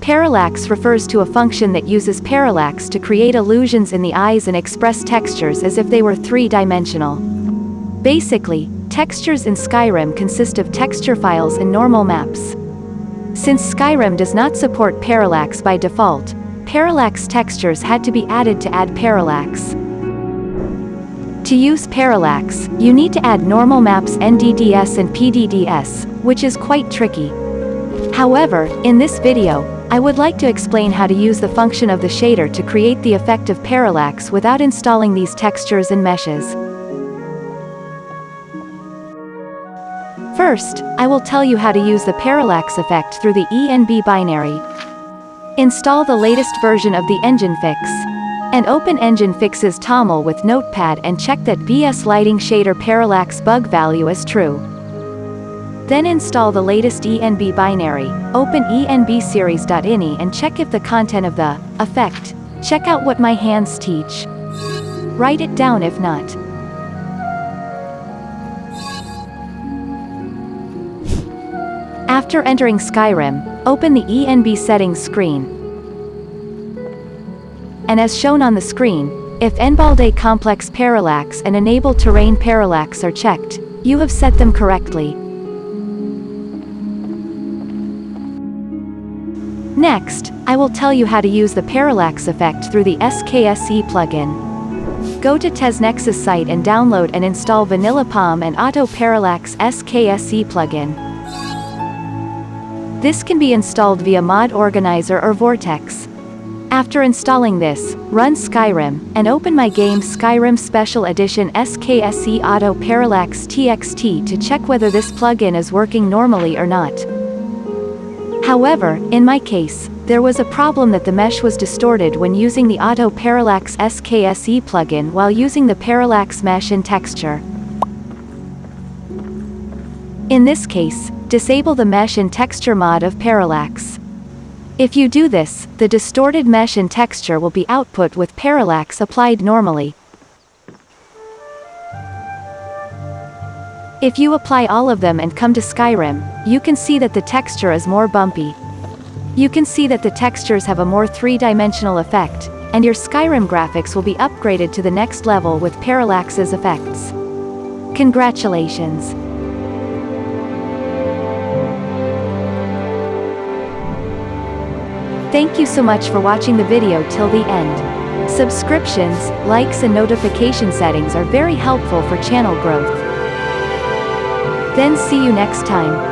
Parallax refers to a function that uses parallax to create illusions in the eyes and express textures as if they were three-dimensional. Basically, textures in Skyrim consist of texture files and normal maps. Since Skyrim does not support parallax by default, parallax textures had to be added to add parallax. To use parallax, you need to add normal maps NDDS and PDDS, which is quite tricky. However, in this video, I would like to explain how to use the function of the shader to create the effect of parallax without installing these textures and meshes. First, I will tell you how to use the parallax effect through the ENB binary. Install the latest version of the engine fix. And open EngineFix's TOML with Notepad and check that BS Lighting Shader Parallax bug value is true. Then install the latest ENB binary, open enbseries.ini and check if the content of the effect. Check out what my hands teach. Write it down if not. After entering Skyrim, open the ENB settings screen. And as shown on the screen, if Enable Complex Parallax and Enable Terrain Parallax are checked, you have set them correctly. Next, I will tell you how to use the parallax effect through the SKSE plugin. Go to TesNexus site and download and install Vanilla POM and Auto Parallax SKSE plugin. This can be installed via Mod Organizer or Vortex. After installing this, run Skyrim, and open my game Skyrim Special Edition SKSE Auto Parallax TXT to check whether this plugin is working normally or not. However, in my case, there was a problem that the mesh was distorted when using the Auto Parallax SKSE plugin while using the Parallax mesh in texture. In this case, disable the mesh and texture mod of parallax. If you do this, the distorted mesh and texture will be output with parallax applied normally. If you apply all of them and come to Skyrim, you can see that the texture is more bumpy. You can see that the textures have a more three-dimensional effect, and your Skyrim graphics will be upgraded to the next level with Parallax's effects. Congratulations! Thank you so much for watching the video till the end. Subscriptions, likes and notification settings are very helpful for channel growth. Then see you next time.